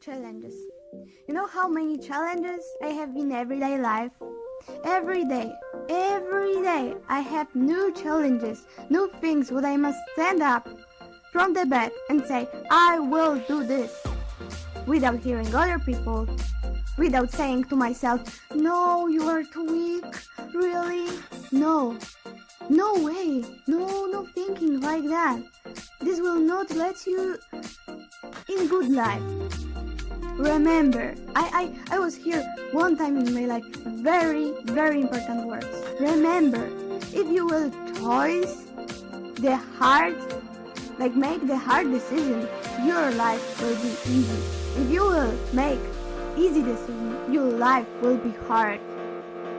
Challenges. You know how many challenges I have in everyday life? Every day, every day, I have new challenges, new things what I must stand up from the bed and say, I will do this. Without hearing other people, without saying to myself, no, you are too weak, really? No, no way, no, no thinking like that. This will not let you in good life. Remember, I, I, I was here one time in my life. Very, very important words. Remember, if you will choose the hard, like make the hard decision, your life will be easy. If you will make easy decision, your life will be hard.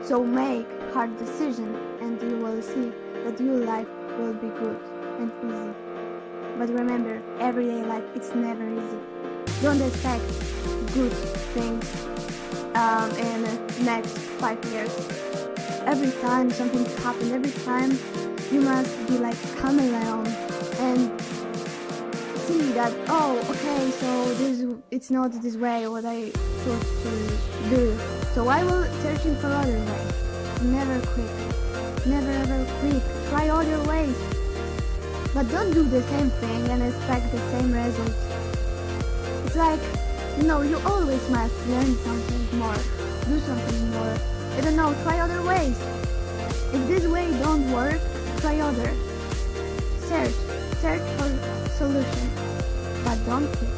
So make hard decision and you will see that your life will be good and easy. But remember, everyday life it's never easy. Don't expect good things um, in the next five years. Every time something happens, every time you must be like chameleon and see that oh okay so this it's not this way what I thought to do. So I will searching for other ways. Never quit. Never ever quit. Try other ways. But don't do the same thing and expect the same result. It's like no, you always must learn something more, do something more. I don't know, try other ways. If this way don't work, try other. Search, search for solution, but don't quit.